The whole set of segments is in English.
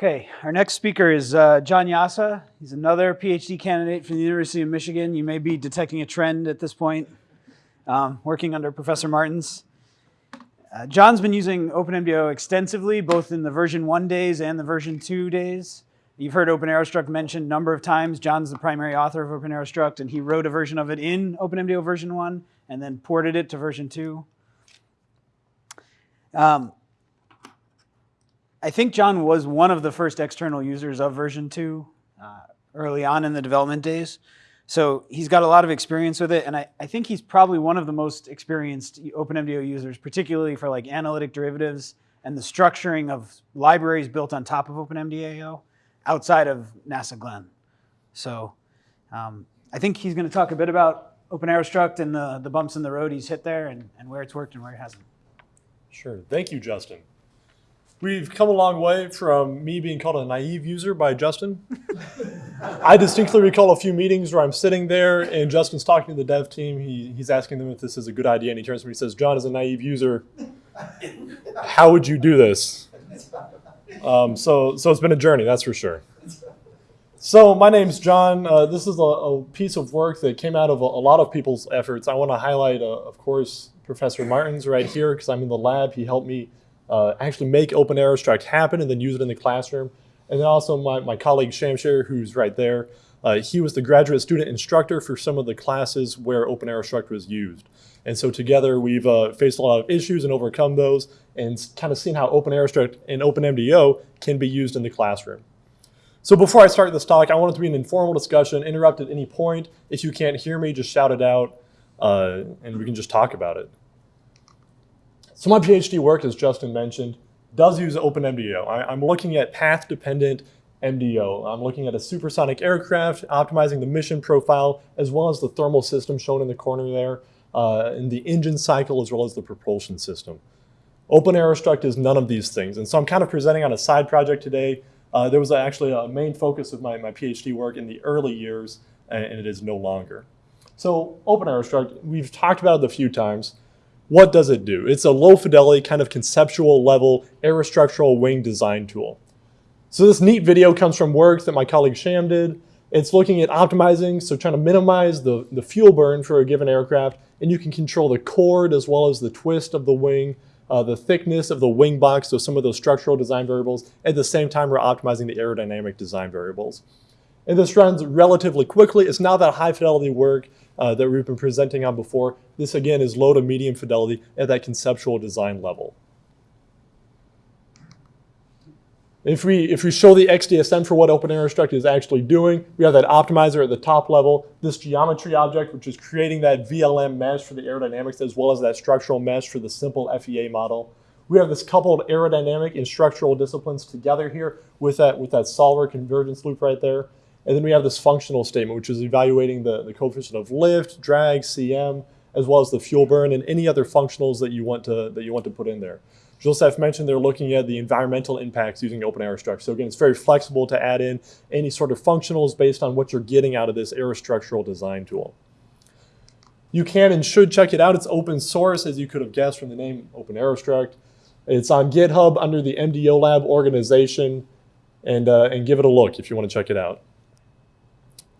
Okay, our next speaker is uh, John Jasa. He's another PhD candidate from the University of Michigan. You may be detecting a trend at this point, um, working under Professor Martins. Uh, John's been using OpenMDAO extensively, both in the version 1 days and the version 2 days. You've heard OpenAeroStruct mentioned a number of times. John's the primary author of OpenAeroStruct, and he wrote a version of it in OpenMDAO version 1 and then ported it to version 2. Um, I think John was one of the first external users of version 2 uh, early on in the development days. So he's got a lot of experience with it, and I, I think he's probably one of the most experienced OpenMDAO users, particularly for like analytic derivatives and the structuring of libraries built on top of OpenMDAO outside of NASA Glenn. So um, I think he's going to talk a bit about OpenAeroStruct and the, the bumps in the road he's hit there and, and where it's worked and where it hasn't. Sure. Thank you, Justin. We've come a long way from me being called a naive user by Justin. I distinctly recall a few meetings where I'm sitting there and Justin's talking to the dev team. He, he's asking them if this is a good idea, and he turns to me and says, John, as a naive user, how would you do this? Um, so, so it's been a journey, that's for sure. So my name's John. Uh, this is a, a, piece of work that came out of a, a lot of people's efforts. I want to highlight, uh, of course, Professor Martins right here because I'm in the lab. He helped me uh, actually make open air OpenAeroStruct happen and then use it in the classroom. And then also my, my colleague Shamsheer, who's right there, uh, he was the graduate student instructor for some of the classes where open air OpenAeroStruct was used. And so together we've uh, faced a lot of issues and overcome those and kind of seen how open air OpenAeroStruct and OpenMDAO can be used in the classroom. So before I start this talk, I want it to be an informal discussion, interrupt at any point. If you can't hear me, just shout it out uh, and we can just talk about it. So my PhD work, as Justin mentioned, does use OpenMDAO. I, am looking at path-dependent MDO. I'm looking at a supersonic aircraft, optimizing the mission profile, as well as the thermal system shown in the corner there, uh, and the engine cycle, as well as the propulsion system. Open OpenAeroStruct is none of these things. And so I'm kind of presenting on a side project today. Uh, there was actually a main focus of my, my PhD work in the early years, and it is no longer. So Open OpenAeroStruct, we've talked about it a few times. What does it do? It's a low fidelity kind of conceptual level aerostructural wing design tool. So this neat video comes from work that my colleague Sham did. It's looking at optimizing, so trying to minimize the, the fuel burn for a given aircraft, and you can control the chord as well as the twist of the wing, uh, the thickness of the wing box, so some of those structural design variables. At the same time, we're optimizing the aerodynamic design variables. And this runs relatively quickly. It's not that high fidelity work uh, that we've been presenting on before. This again is low to medium fidelity at that conceptual design level. If we, if we show the XDSM for what OpenAeroStruct is actually doing, we have that optimizer at the top level, this geometry object, which is creating that VLM mesh for the aerodynamics, as well as that structural mesh for the simple FEA model. We have this coupled aerodynamic and structural disciplines together here with that, with that solver convergence loop right there. And then we have this functional statement, which is evaluating the, the coefficient of lift, drag, CM, as well as the fuel burn and any other functionals that you want to, that you want to put in there. Joseph mentioned they're looking at the environmental impacts using open OpenAeroStruct. So again, it's very flexible to add in any sort of functionals based on what you're getting out of this aerostructural design tool. You can and should check it out. It's open source, as you could have guessed from the name Open OpenAeroStruct. It's on GitHub under the MDO Lab organization, and, uh, and give it a look if you want to check it out.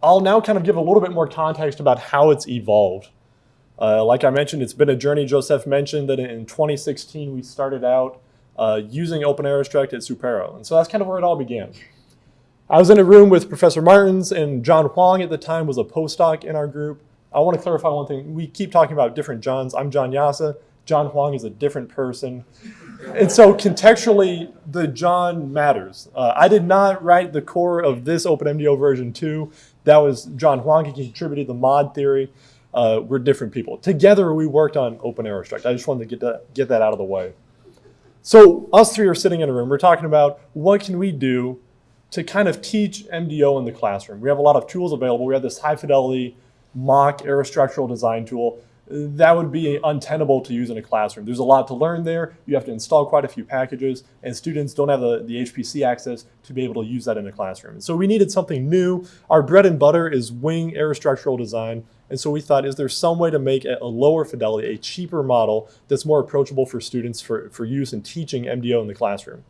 I'll now kind of give a little bit more context about how it's evolved. Uh, like I mentioned, it's been a journey. Joseph mentioned that in 2016, we started out uh, using OpenAeroStruct at SUPAERO. And so that's kind of where it all began. I was in a room with Professor Martins and John Hwang at the time was a postdoc in our group. I want to clarify one thing. We keep talking about different Johns. I'm John Jasa. John Hwang is a different person. And so contextually, the John matters. Uh, I did not write the core of this OpenMDAO version 2. That was John Hwang. He contributed the MAUD theory. Uh, we're different people. Together, we worked on OpenAeroStruct. I just wanted to get that, get that out of the way. So us three are sitting in a room. We're talking about what can we do to kind of teach MDO in the classroom. We have a lot of tools available. We have this high fidelity MACH aerostructural design tool that would be untenable to use in a classroom. There's a lot to learn there. You have to install quite a few packages, and students don't have the, the HPC access to be able to use that in a classroom. so we needed something new. Our bread and butter is wing aerostructural design, and so we thought, is there some way to make a lower fidelity, a cheaper model that's more approachable for students for, for use in teaching MDO in the classroom?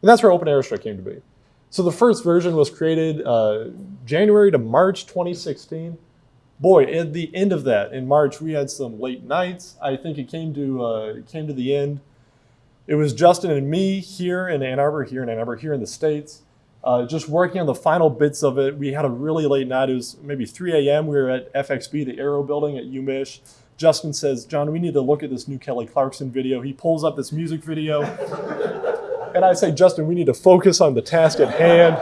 And that's where Open OpenAeroStruct came to be. So the first version was created uh, January to March 2016. Boy, at the end of that, in March, we had some late nights. I think it came to uh, came to the end. It was Justin and me here in Ann Arbor, here in Ann Arbor, here in the States, uh, just working on the final bits of it. We had a really late night. It was maybe 3 a.m. We were at FXB, the Aero building at UMich. Justin says, John, we need to look at this new Kelly Clarkson video. He pulls up this music video. and I say, Justin, we need to focus on the task at hand.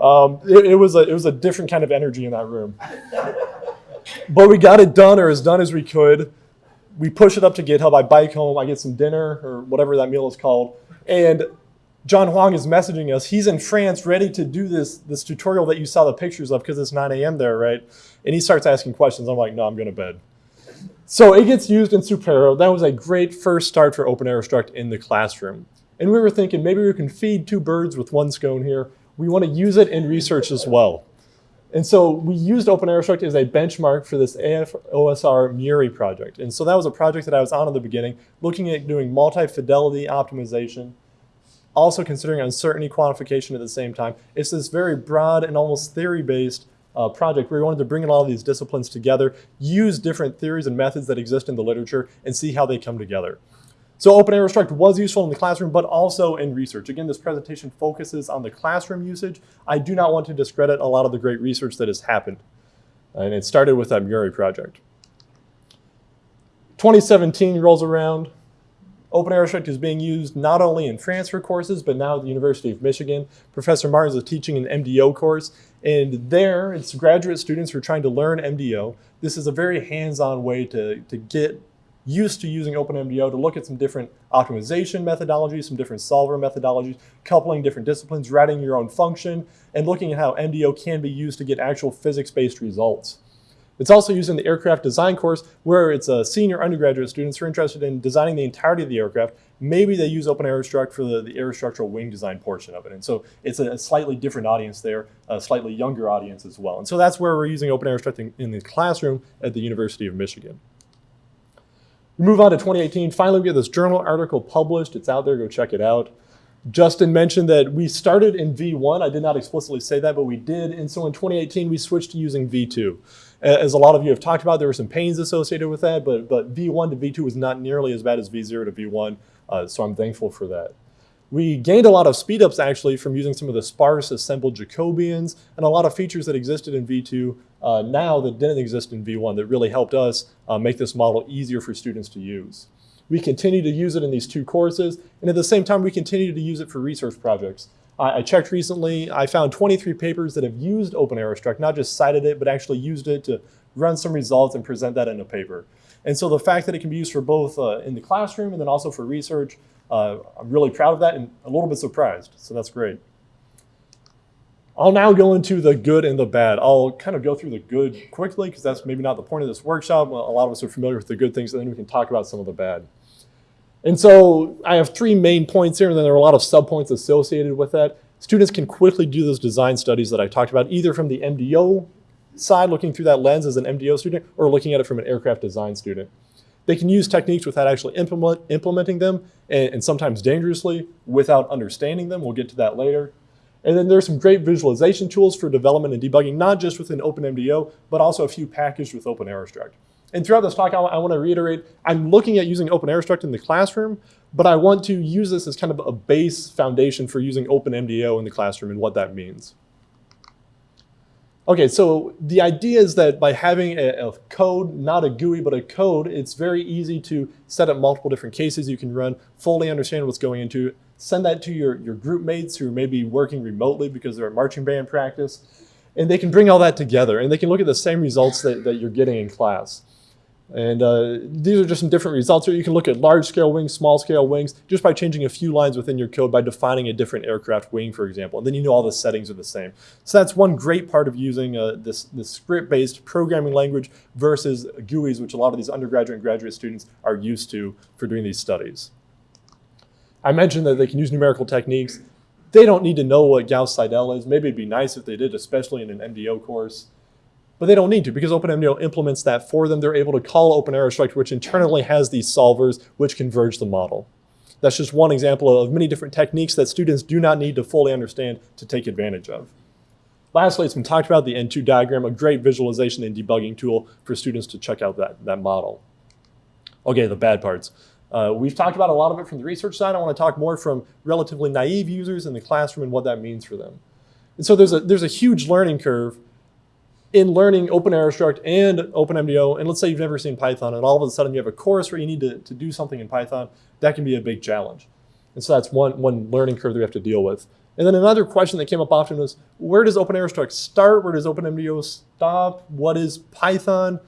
Um, it, it, was a, it was a different kind of energy in that room. But we got it done, or as done as we could. We push it up to GitHub. I bike home. I get some dinner, or whatever that meal is called. And John Hwang is messaging us. He's in France ready to do this, this tutorial that you saw the pictures of because it's 9 a.m. there, right? And he starts asking questions. I'm like, no, I'm going to bed. So it gets used in SUPAERO. That was a great first start for OpenAeroStruct in the classroom. And we were thinking maybe we can feed two birds with one scone here. We want to use it in research as well. And so we used OpenAeroStruct as a benchmark for this AFOSR Muri project. And so that was a project that I was on in the beginning, looking at doing multi-fidelity optimization, also considering uncertainty quantification at the same time. It's this very broad and almost theory-based uh, project where we wanted to bring in all these disciplines together, use different theories and methods that exist in the literature, and see how they come together. So OpenAeroStruct was useful in the classroom, but also in research. Again, this presentation focuses on the classroom usage. I do not want to discredit a lot of the great research that has happened. And it started with that Muri project. 2017 rolls around. OpenAeroStruct is being used not only in transfer courses, but now at the University of Michigan. Professor Martins is teaching an MDO course, and there it's graduate students who are trying to learn MDO. This is a very hands-on way to, to get used to using OpenMDO to look at some different optimization methodologies, some different solver methodologies, coupling different disciplines, writing your own function, and looking at how MDO can be used to get actual physics-based results. It's also used in the aircraft design course where it's a senior undergraduate students who are interested in designing the entirety of the aircraft. Maybe they use Open OpenAeroStruct for the, the aerostructural wing design portion of it. And so it's a, a, slightly different audience there, a slightly younger audience as well. And so that's where we're using Open OpenAeroStruct in, in the classroom at the University of Michigan. We move on to 2018. Finally, we get this journal article published. It's out there. Go check it out. Justin mentioned that we started in V1. I did not explicitly say that, but we did. And so in 2018, we switched to using V2. As a lot of you have talked about, there were some pains associated with that, but, but V1 to V2 was not nearly as bad as V0 to V1. Uh, so I'm thankful for that. We gained a lot of speedups actually from using some of the sparse assembled Jacobians and a lot of features that existed in V2 uh, now that didn't exist in V1 that really helped us uh, make this model easier for students to use. We continue to use it in these two courses, and at the same time, we continue to use it for research projects. I, I checked recently, I found 23 papers that have used OpenAeroStruct, not just cited it, but actually used it to run some results and present that in a paper. And so the fact that it can be used for both uh, in the classroom and then also for research uh, I'm really proud of that and a little bit surprised, so that's great. I'll now go into the good and the bad. I'll kind of go through the good quickly because that's maybe not the point of this workshop. A lot of us are familiar with the good things, and then we can talk about some of the bad. And so I have three main points here, and then there are a lot of subpoints associated with that. Students can quickly do those design studies that I talked about, either from the MDO side, looking through that lens as an MDO student, or looking at it from an aircraft design student. They can use techniques without actually implement, implementing them, and, and sometimes dangerously without understanding them. We'll get to that later. And then there's some great visualization tools for development and debugging, not just within OpenMDO, but also a few packaged with OpenAeroStruct. And throughout this talk, I, I want to reiterate, I'm looking at using OpenAeroStruct in the classroom, but I want to use this as kind of a base foundation for using OpenMDO in the classroom and what that means. Okay, so the idea is that by having a, a, code, not a GUI, but a code, it's very easy to set up multiple different cases you can run, fully understand what's going into it, send that to your, your group mates who may be working remotely because they're at marching band practice, and they can bring all that together, and they can look at the same results that, that you're getting in class. And uh, these are just some different results here. You can look at large scale wings, small scale wings, just by changing a few lines within your code by defining a different aircraft wing, for example. And then you know all the settings are the same. So that's one great part of using uh, this, this script-based programming language versus GUIs, which a lot of these undergraduate and graduate students are used to for doing these studies. I mentioned that they can use numerical techniques. They don't need to know what Gauss-Seidel is. Maybe it'd be nice if they did, especially in an MDO course. But they don't need to because OpenMDO implements that for them. They're able to call OpenAeroStruct, which internally has these solvers which converge the model. That's just one example of many different techniques that students do not need to fully understand to take advantage of. Lastly, it's been talked about the N2 diagram, a great visualization and debugging tool for students to check out that, that model. Okay, the bad parts. Uh, we've talked about a lot of it from the research side. I want to talk more from relatively naive users in the classroom and what that means for them. And so there's a, there's a huge learning curve in learning OpenAeroStruct and OpenMDO. And let's say you've never seen Python and all of a sudden you have a course where you need to, to do something in Python. That can be a big challenge. And so that's one, one learning curve that we have to deal with. And then another question that came up often was, where does OpenAeroStruct start? Where does OpenMDO stop? What is Python?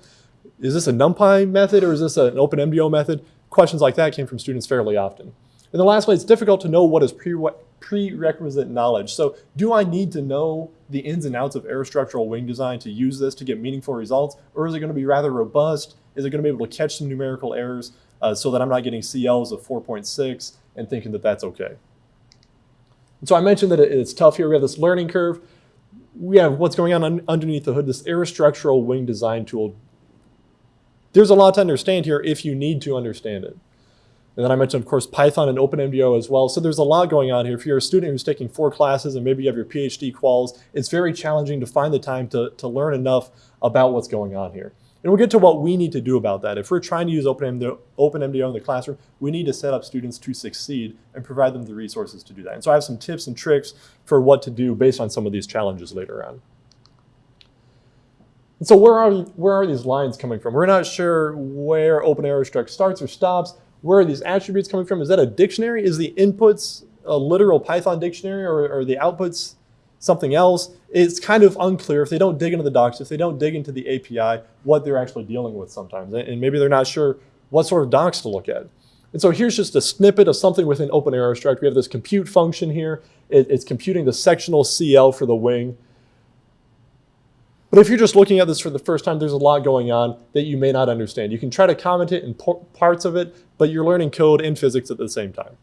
Is this a NumPy method or is this an OpenMDO method? Questions like that came from students fairly often. And the last lastly, it's difficult to know what is pre prerequisite knowledge. So do I need to know the ins and outs of aerostructural wing design to use this to get meaningful results? Or is it going to be rather robust? Is it going to be able to catch some numerical errors uh, so that I'm not getting CLs of 4.6 and thinking that that's okay? And so I mentioned that it's tough here. We have this learning curve. We have what's going on un underneath the hood, this aerostructural wing design tool. There's a lot to understand here if you need to understand it. And then I mentioned, of course, Python and OpenMDO as well. So there's a lot going on here. If you're a student who's taking four classes and maybe you have your PhD quals, it's very challenging to find the time to, to learn enough about what's going on here. And we'll get to what we need to do about that. If we're trying to use OpenMDO, OpenMDO in the classroom, we need to set up students to succeed and provide them the resources to do that. And so I have some tips and tricks for what to do based on some of these challenges later on. And so where are, where are these lines coming from? We're not sure where open OpenAeroStruct starts or stops. Where are these attributes coming from? Is that a dictionary? Is the inputs a literal Python dictionary or the outputs something else? It's kind of unclear if they don't dig into the docs, if they don't dig into the API, what they're actually dealing with sometimes. And maybe they're not sure what sort of docs to look at. And so here's just a snippet of something within OpenAeroStruct. We have this compute function here. It, it's computing the sectional CL for the wing. But if you're just looking at this for the first time, there's a lot going on that you may not understand. You can try to comment it in parts of it, but you're learning code and physics at the same time.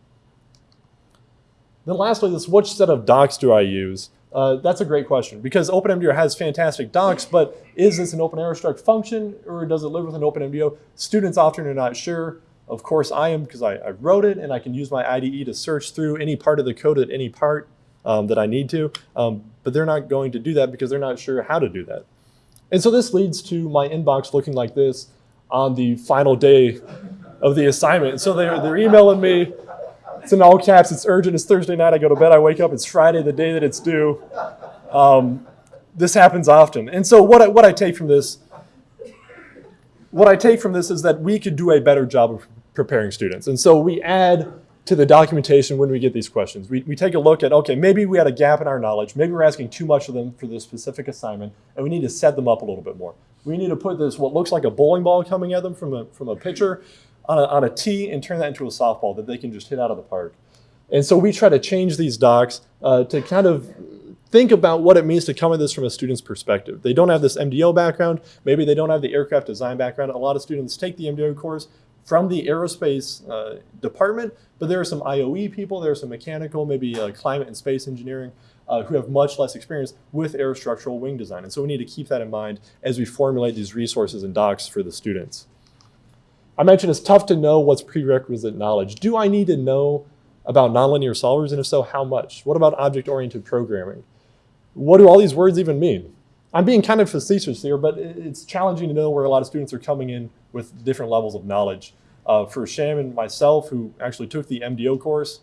Then lastly, this which set of docs do I use? Uh, that's a great question because OpenMDO has fantastic docs, but is this an OpenAeroStruct function or does it live within OpenMDO? Students often are not sure. Of course I am because I, I, wrote it and I can use my IDE to search through any part of the code at any part um, that I need to, um, but they're not going to do that because they're not sure how to do that. And so this leads to my inbox looking like this on the final day of the assignment. So they're, they're emailing me. It's in all caps. It's urgent. It's Thursday night. I go to bed. I wake up. It's Friday, the day that it's due. Um, this happens often. And so what I, what I take from this, what I take from this is that we could do a better job of preparing students. And so we add to the documentation when we get these questions. We, we take a look at, okay, maybe we had a gap in our knowledge. Maybe we're asking too much of them for this specific assignment, and we need to set them up a little bit more. We need to put this, what looks like a bowling ball coming at them from a, from a pitcher on a, on a tee and turn that into a softball that they can just hit out of the park. And so we try to change these docs uh, to kind of think about what it means to come at this from a student's perspective. They don't have this MDO background. Maybe they don't have the aircraft design background. A lot of students take the MDO course from the aerospace uh, department, but there are some IOE people, there are some mechanical, maybe uh, climate and space engineering, uh, who have much less experience with aerostructural wing design. And so we need to keep that in mind as we formulate these resources and docs for the students. I mentioned it's tough to know what's prerequisite knowledge. Do I need to know about nonlinear solvers, and if so, how much? What about object-oriented programming? What do all these words even mean? I'm being kind of facetious here, but it's challenging to know where a lot of students are coming in with different levels of knowledge. Uh, for Sham and myself, who actually took the MDO course,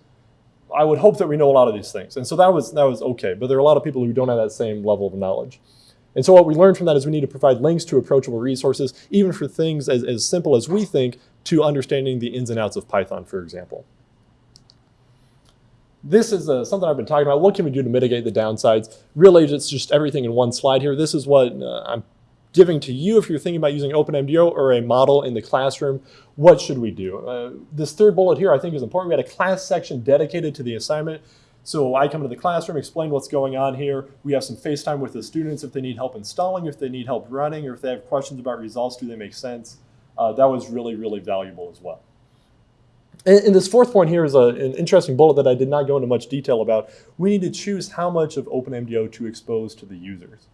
I would hope that we know a lot of these things. And so that was, that was okay, but there are a lot of people who don't have that same level of knowledge. And so what we learned from that is we need to provide links to approachable resources, even for things as, as simple as we think to understanding the ins and outs of Python, for example. This is uh, something I've been talking about. What can we do to mitigate the downsides? Really, it's just everything in one slide here. This is what uh, I'm giving to you if you're thinking about using OpenMDO or a model in the classroom. What should we do? Uh, this third bullet here I think is important. We had a class section dedicated to the assignment. So I come to the classroom, explain what's going on here. We have some FaceTime with the students if they need help installing, if they need help running, or if they have questions about results, do they make sense? Uh, that was really, really valuable as well. And, and this fourth point here is a, an interesting bullet that I did not go into much detail about. We need to choose how much of OpenMDO to expose to the users.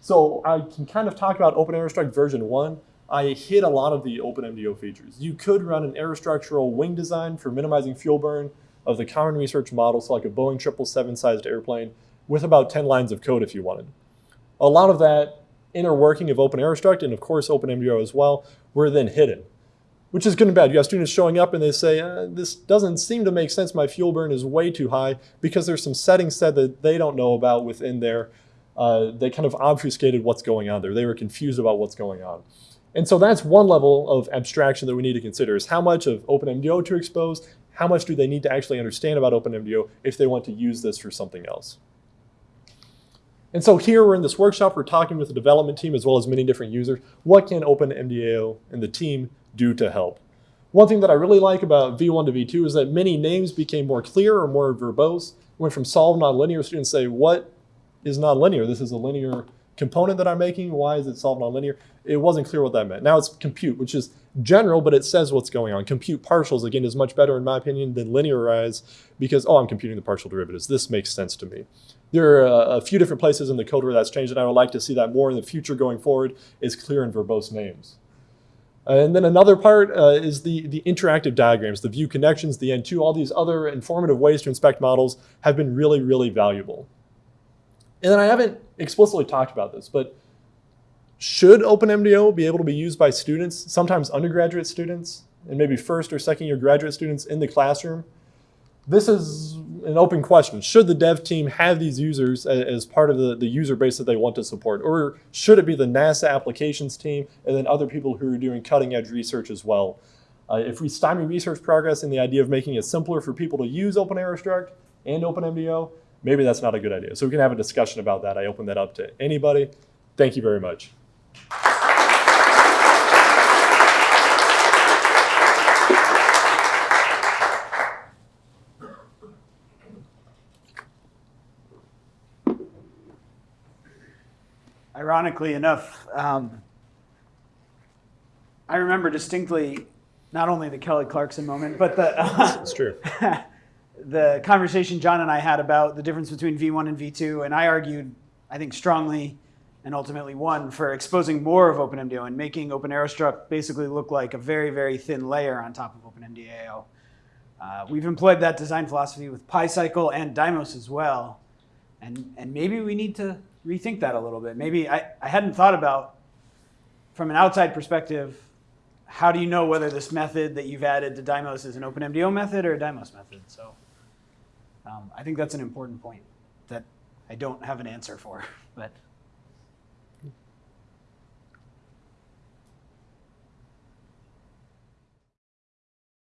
So I can kind of talk about OpenAeroStruct version 1. I hit a lot of the OpenMDO features. You could run an aerostructural wing design for minimizing fuel burn of the common research model, so like a Boeing 777 sized airplane, with about 10 lines of code if you wanted. A lot of that inner working of OpenAerostruct and of course OpenMDO as well were then hidden, which is good and bad. You have students showing up and they say, uh, this doesn't seem to make sense. My fuel burn is way too high because there's some settings set that they don't know about within there. Uh, they kind of obfuscated what's going on there. They were confused about what's going on. And so that's one level of abstraction that we need to consider is how much of OpenMDO to expose, how much do they need to actually understand about OpenMDO if they want to use this for something else. And so here we're in this workshop, we're talking with the development team as well as many different users. What can OpenMDAO and the team do to help? One thing that I really like about V1 to V2 is that many names became more clear or more verbose. It Went from solve nonlinear, students say, what is nonlinear? This is a linear component that I'm making. Why is it solve nonlinear? It wasn't clear what that meant. Now it's compute, which is general, but it says what's going on. Compute partials, again, is much better in my opinion than linearize because, oh, I'm computing the partial derivatives. This makes sense to me. There are a, a few different places in the code where that's changed, and I would like to see that more in the future going forward is clear and verbose names. And then another part uh, is the, the interactive diagrams, the view connections, the N2, all these other informative ways to inspect models have been really, really valuable. And then I haven't explicitly talked about this, but should OpenMDO be able to be used by students, sometimes undergraduate students, and maybe first or second year graduate students in the classroom? This is an open question. Should the dev team have these users as part of the, the user base that they want to support? Or should it be the NASA applications team and then other people who are doing cutting edge research as well? Uh, if we stymie research progress in the idea of making it simpler for people to use Open OpenAerostruct and OpenMDO, maybe that's not a good idea. So we can have a discussion about that. I open that up to anybody. Thank you very much. Ironically enough, um, I remember distinctly not only the Kelly Clarkson moment, but the It's true. the conversation John and I had about the difference between V1 and V2, and I argued, I think strongly, and ultimately won for exposing more of OpenMDAO and making OpenAerostruct basically look like a very, very thin layer on top of OpenMDAO. Uh, we've employed that design philosophy with PyCycle and Dymos as well, and and maybe we need to rethink that a little bit. Maybe I, I hadn't thought about from an outside perspective how do you know whether this method that you've added to Dymos is an OpenMDO method or a Dymos method? So um, I think that's an important point that I don't have an answer for. But